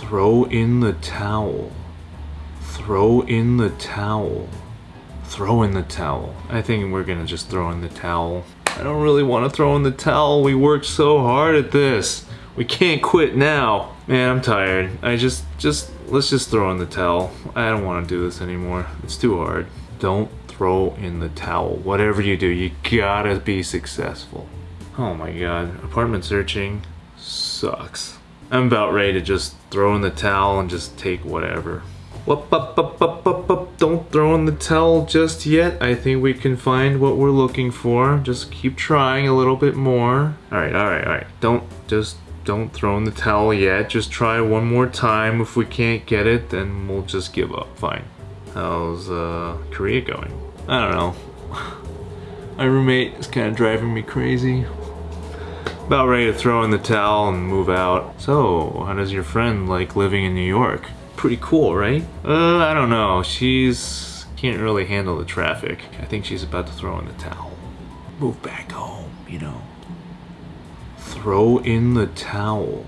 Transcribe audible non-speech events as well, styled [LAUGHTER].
Throw in the towel. Throw in the towel. Throw in the towel. I think we're gonna just throw in the towel. I don't really want to throw in the towel. We worked so hard at this. We can't quit now. Man, I'm tired. I just, just, let's just throw in the towel. I don't want to do this anymore. It's too hard. Don't throw in the towel. Whatever you do, you gotta be successful. Oh my god. Apartment searching sucks. I'm about ready to just throw in the towel and just take whatever. Whoop, up, up, up, up, up. Don't throw in the towel just yet. I think we can find what we're looking for. Just keep trying a little bit more. Alright, alright, alright. Don't just don't throw in the towel yet. Just try one more time. If we can't get it, then we'll just give up. Fine. How's uh, Korea going? I don't know. [LAUGHS] My roommate is kind of driving me crazy. About ready to throw in the towel and move out. So, how does your friend like living in New York? Pretty cool, right? Uh, I don't know. She's can't really handle the traffic. I think she's about to throw in the towel. Move back home, you know. Throw in the towel.